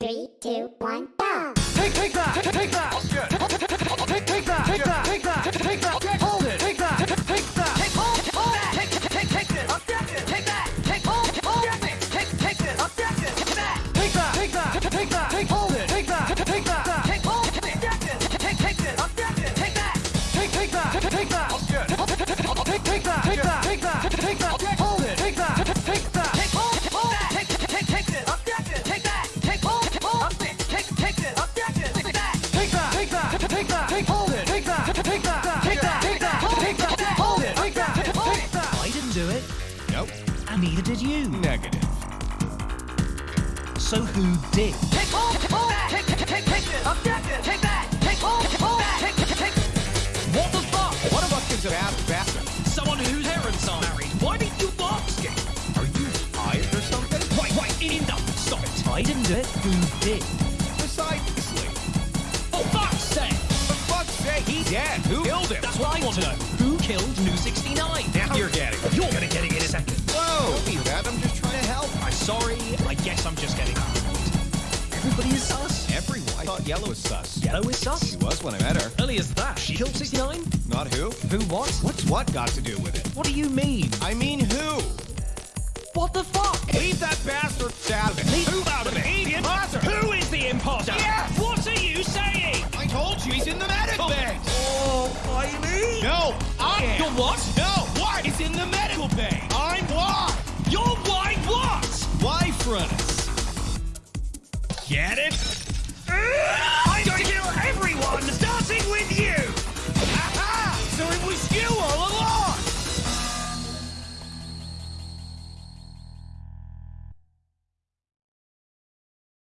Three, two, one, go! Take, take that! Take, take that! Take, neither did you. Negative. So who did? Take hold, hold that. Take, take, take, take this. Objection. Take that. Take hold, hold that. Take, take, take. What the fuck? One of us is a bad bastard. Someone whose parents are married. Why didn't you ask it? Are you tired or something? Right, right, enough. Stop it. I didn't do it. Who did? Precisely. For fuck's sake! For fuck's sake, he's dead. Who killed him? That's what I want to know. Who killed New 69? Now you're getting it. You're Everybody is sus. Everyone. I thought yellow was sus. Yellow is sus. She was when I met her. Early as that. She killed 69? Not who. Who what? What's what got to do with it? What do you mean? I mean who? What the fuck? Leave that bastard out of it. Leave- Who out of it? The imposter. Who is the imposter? Yes! What are you saying? I told you he's in the medical oh. bay. Oh, I mean. No, I am. You're what? No, what? He's in the medical bay. I'm why. You're white what? Why fronts? Get it?